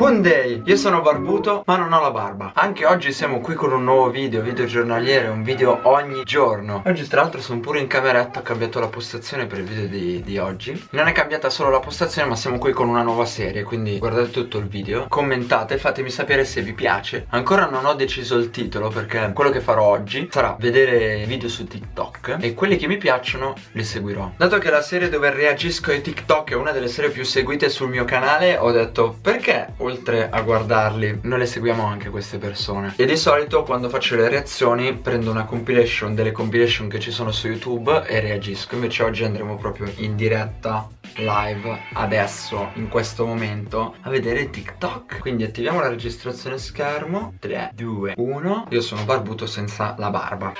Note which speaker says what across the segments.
Speaker 1: Day, io sono barbuto ma non ho la barba. Anche oggi siamo qui con un nuovo video, video giornaliere, un video ogni giorno. Oggi tra l'altro sono pure in cameretta, ho cambiato la postazione per il video di, di, oggi. Non è cambiata solo la postazione ma siamo qui con una nuova serie Quindi guardate tutto il video, commentate, fatemi sapere se vi piace. Ancora non ho deciso il titolo perché quello che farò oggi sarà vedere video su TikTok E quelli che mi piacciono li seguirò. Dato che la serie dove reagisco ai TikTok è una delle serie più seguite sul mio canale Ho detto perché oltre a guardarli noi le seguiamo anche queste persone. E di solito quando faccio le reazioni prendo una compilation delle compilation che ci sono su youtube e reagisco. Invece oggi andremo proprio in diretta live adesso in questo momento a vedere tiktok. Quindi attiviamo la registrazione schermo. 3 2 1 io sono barbuto senza la barba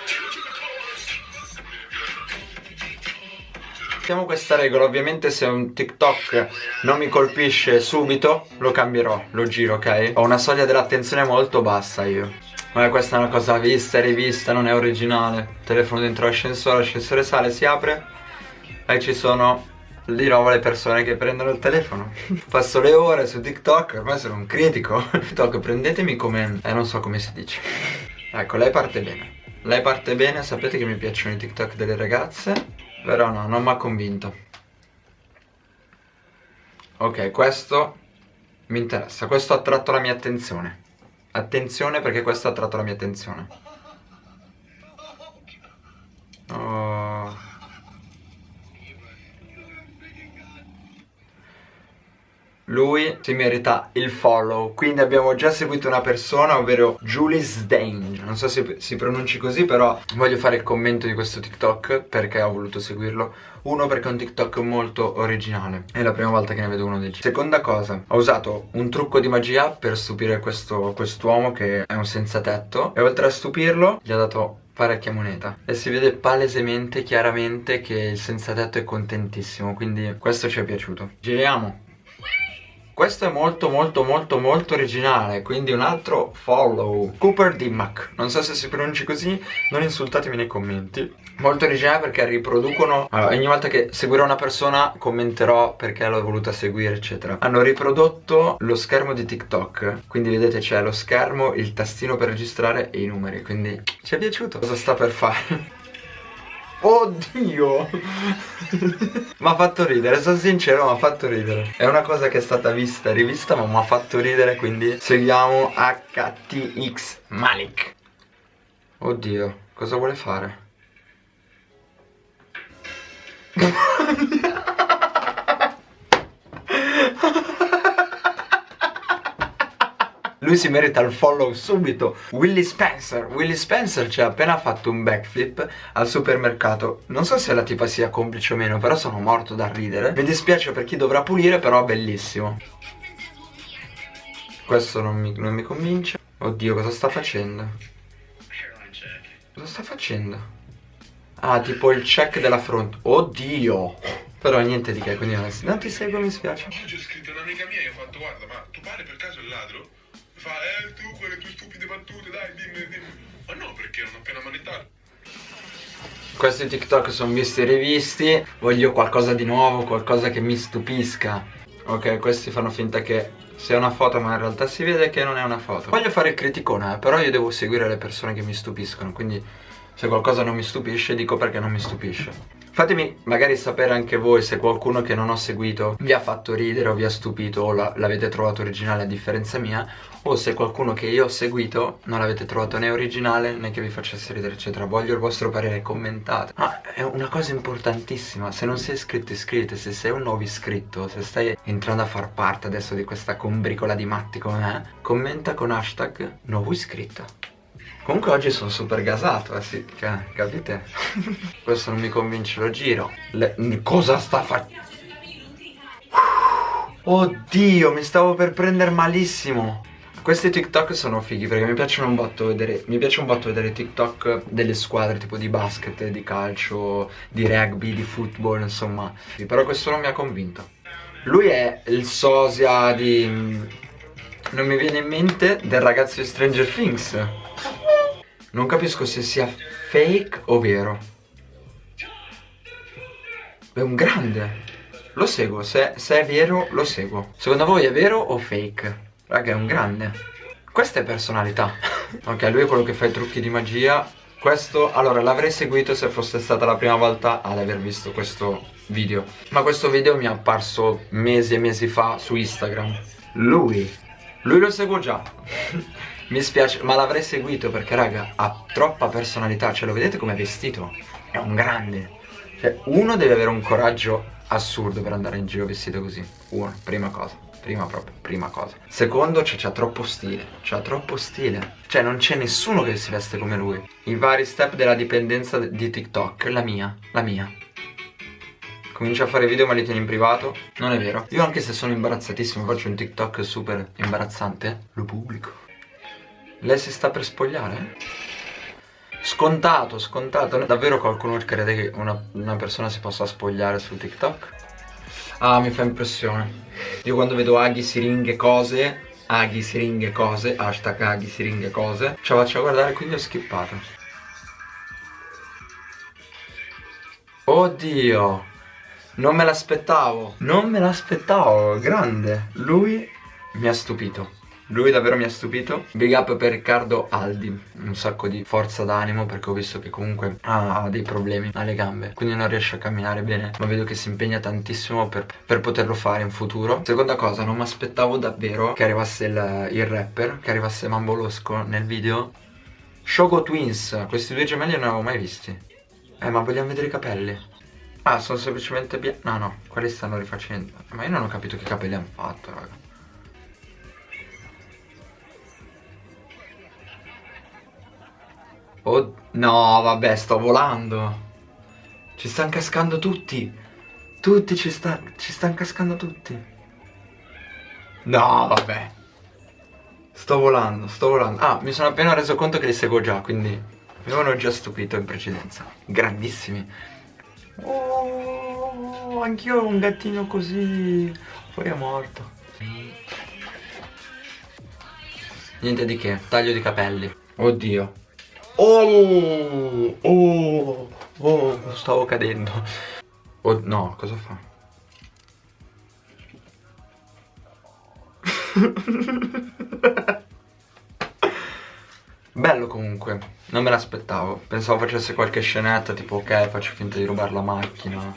Speaker 1: Mettiamo questa regola, ovviamente se un TikTok non mi colpisce subito lo cambierò, lo giro, ok? Ho una soglia dell'attenzione molto bassa io. Ma questa è una cosa vista e rivista, non è originale. Telefono dentro l'ascensore, l'ascensore sale, si apre. E ci sono di nuovo le persone che prendono il telefono. Passo le ore su TikTok, ormai sono un critico. TikTok prendetemi come... eh non so come si dice. Ecco, lei parte bene. Lei parte bene, sapete che mi piacciono i TikTok delle ragazze però no, non mi ha convinto. Ok, questo mi interessa. Questo ha attratto la mia attenzione. Attenzione perché questo ha attratto la mia attenzione Oh lui si merita il follow. Quindi abbiamo già seguito una persona ovvero Julie Sdange. Non so se si pronunci così però voglio fare il commento di questo TikTok Perché ho voluto seguirlo. Uno perché è un TikTok molto originale. È la prima volta che ne vedo uno del genere. Seconda cosa Ho usato un trucco di magia per stupire questo quest'uomo che è un senza tetto E oltre a stupirlo gli ho dato parecchia moneta. E si vede palesemente, chiaramente che il senza tetto è contentissimo quindi questo ci è piaciuto. Giriamo questo è molto molto molto molto originale Quindi un altro follow. Cooper Dimmack Non so se si pronunci così Non insultatemi nei commenti. Molto originale perché riproducono allora, Ogni volta che seguirò una persona Commenterò perché l'ho voluta seguire eccetera. Hanno riprodotto lo schermo di TikTok. Quindi vedete c'è lo schermo Il tastino per registrare e i numeri. Quindi ci è piaciuto. Cosa sta per fare? Oddio. Mi ha fatto ridere, sono sincero, mi ha fatto ridere. È una cosa che è stata vista e rivista ma mi ha fatto ridere Quindi seguiamo HTX Malik. Oddio, cosa vuole fare? Lui si merita il follow subito Willy Spencer Willy Spencer ci ha appena fatto un backflip al supermercato Non so se la tipa sia complice o meno Però sono morto da ridere Mi dispiace per chi dovrà pulire però bellissimo Questo non mi, non mi convince Oddio cosa sta facendo? Cosa sta facendo? Ah tipo il check della fronte Oddio però niente di che, quindi non ti seguo, mi spiace.
Speaker 2: Oggi ho scritto un'amica mia e ho fatto, guarda, ma tu pare per caso il ladro? Fa, eh tu quelle tue stupide battute, dai, dimmi, dimmi. Ma no, perché ho appena manettato.
Speaker 1: Questi TikTok sono visti e rivisti, voglio qualcosa di nuovo, qualcosa che mi stupisca. Ok, questi fanno finta che sia una foto ma in realtà si vede che non è una foto. Voglio fare il criticone, eh, però io devo seguire le persone che mi stupiscono, quindi se qualcosa non mi stupisce dico perché non mi stupisce. Fatemi magari sapere anche voi se qualcuno che non ho seguito vi ha fatto ridere o vi ha stupito o l'avete trovato originale a differenza mia o se qualcuno che io ho seguito non l'avete trovato né originale né che vi facesse ridere eccetera. Voglio il vostro parere commentate. Ma è una cosa importantissima se non sei iscritto iscriviti se sei un nuovo iscritto se stai entrando a far parte adesso di questa combricola di matti come me commenta con hashtag nuovo iscritto Comunque oggi sono super gasato, eh sì, cioè, capite? Questo non mi convince, lo giro. Le... Cosa sta facendo? Oddio, mi stavo per prendere malissimo. Questi TikTok sono fighi perché mi piacciono un botto vedere Mi piace un botto vedere TikTok delle squadre tipo di basket, di calcio, di rugby, di football, insomma Però questo non mi ha convinto Lui è il sosia di... Non mi viene in mente del ragazzo di Stranger Things non capisco se sia fake o vero È un grande Lo seguo, se, se, è vero lo seguo Secondo voi è vero o fake? Raga, è un grande. Questa è personalità. ok, lui è quello che fa i trucchi di magia. Questo, allora, l'avrei seguito se fosse stata la prima volta ad aver visto questo video. Ma questo video mi è apparso mesi e mesi fa su Instagram. Lui, lui lo seguo già. mi spiace, ma l'avrei seguito perché, raga, ha troppa personalità. Cioè, lo vedete come è vestito? È un grande. Cioè, uno deve avere un coraggio assurdo per andare in giro vestito così. Uno, prima cosa. Prima proprio, prima cosa. Secondo, cioè, c'ha troppo stile. C'ha troppo stile. Cioè, non c'è nessuno che si veste come lui. I vari step della dipendenza di TikTok. La mia, la mia. Comincia a fare video ma li tieni in privato. Non è vero. Io anche se sono imbarazzatissimo Faccio un TikTok super imbarazzante. Lo pubblico Lei si sta per spogliare? Scontato, scontato Davvero qualcuno crede che una, una persona si possa spogliare su TikTok? Ah, mi fa impressione. Io quando vedo aghi, siringhe, cose, aghi, siringhe, cose, hashtag aghi, siringhe, cose, ce la faccio guardare, quindi ho skippato. Oddio, non me l'aspettavo, non me l'aspettavo, grande. Lui mi ha stupito. Lui davvero mi ha stupito. Big up per Riccardo Aldi Un sacco di forza d'animo perché ho visto che comunque ha dei problemi alle gambe Quindi non riesce a camminare bene Ma vedo che si impegna tantissimo per, per poterlo fare in futuro. Seconda cosa, non mi aspettavo davvero che arrivasse il, il rapper Che arrivasse Mambolosco nel video. Shogo Twins Questi due gemelli non avevo mai visti. Eh ma vogliamo vedere i capelli? Ah sono semplicemente bianchi No no, quelli stanno rifacendo. Ma io non ho capito che capelli hanno fatto raga Oh, no, vabbè, sto volando. Ci stanno cascando tutti. Tutti ci, sta, ci stanno cascando tutti. No, vabbè. Sto volando, sto volando. Ah, mi sono appena reso conto che li seguo già, quindi mi avevano già stupito in precedenza. Grandissimi. Oh, anch'io ho un gattino così. Poi è morto. Niente di che, taglio di capelli. Oddio. Oh, oh, oh, stavo cadendo. Oh, no, cosa fa? Bello comunque, non me l'aspettavo. Pensavo facesse qualche scenetta tipo ok, faccio finta di rubare la macchina.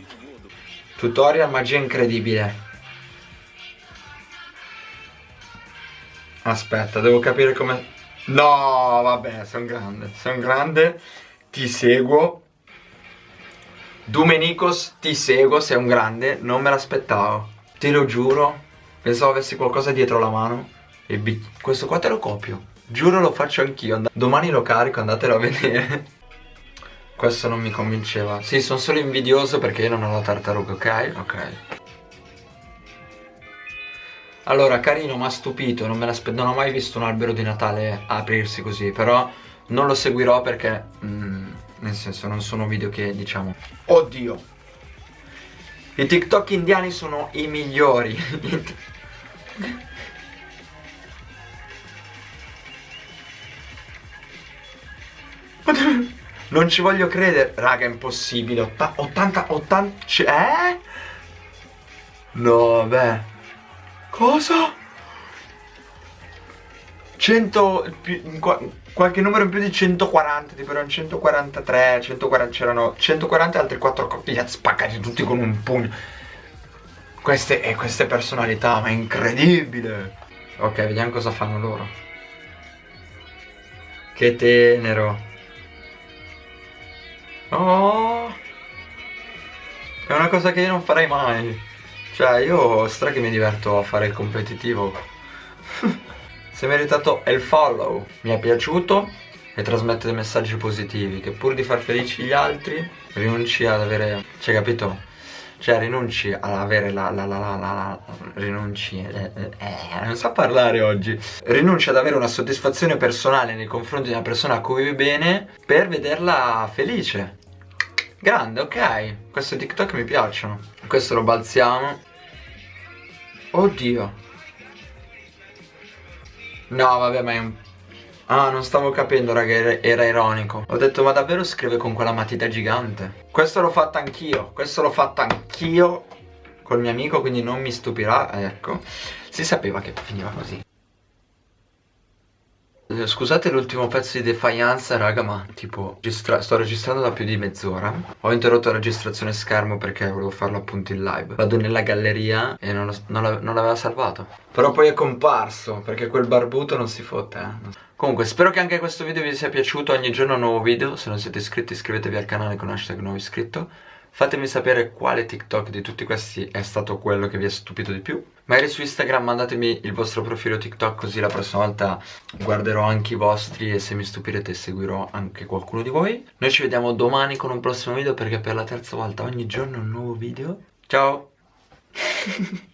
Speaker 1: Tutorial magia incredibile. Aspetta, devo capire come... No, vabbè, sono grande, sono grande, ti seguo. Domenicos, ti seguo, sei un grande, non me l'aspettavo. Te lo giuro, pensavo avessi qualcosa dietro la mano. E questo qua te lo copio. Giuro lo faccio anch'io. Domani lo carico, andatelo a vedere. questo non mi convinceva. Sì, sono solo invidioso perché io non ho la tartaruga, ok? Ok. Allora, carino, ma stupito, non, non, ho mai visto un albero di Natale aprirsi così, però non lo seguirò perché, mm, nel senso, non sono video che, diciamo... Oddio! I TikTok indiani sono i migliori. non ci voglio credere. Raga, è impossibile. 80, 80, eh? No, vabbè. Cosa? 100 qualche numero in più di 140 tipo erano 143 140 c'erano 140 e altri 4 coppie spaccati tutti con un pugno. Queste, e queste personalità ma è incredibile. Ok vediamo cosa fanno loro. Che tenero. Oh è una cosa che io non farei mai cioè io stra che mi diverto a fare il competitivo Si è meritato il follow Mi è piaciuto e trasmette dei messaggi positivi Che pur di far felici gli altri Rinunci ad avere Cioè capito? Cioè rinunci ad avere la la la la la, la Rinunci eh, eh, eh, Non so parlare oggi Rinunci ad avere una soddisfazione personale Nei confronti di una persona a cui vivi bene Per vederla felice Grande, ok. Questi TikTok mi piacciono. Questo lo balziamo. Oddio. No, vabbè, ma è un... Ah, non stavo capendo, raga, era, era ironico. Ho detto, ma davvero scrive con quella matita gigante? Questo l'ho fatto anch'io. Questo l'ho fatto anch'io col mio amico, quindi non mi stupirà. Ecco. Si sapeva che finiva così. Eh, scusate l'ultimo pezzo di defianza raga ma tipo registra sto registrando da più di mezz'ora. Ho interrotto la registrazione schermo perché volevo farlo appunto in live. Vado nella galleria e non, non l'aveva salvato. Però poi è comparso perché quel barbuto non si fotte eh Comunque spero che anche questo video vi sia piaciuto. Ogni giorno un nuovo video. Se non siete iscritti iscrivetevi al canale con hashtag nuovo iscritto Fatemi sapere quale TikTok di tutti questi è stato quello che vi ha stupito di più. Magari su Instagram mandatemi il vostro profilo TikTok così la prossima volta guarderò anche i vostri e se mi stupirete seguirò anche qualcuno di voi. Noi ci vediamo domani con un prossimo video perché per la terza volta ogni giorno un nuovo video. Ciao!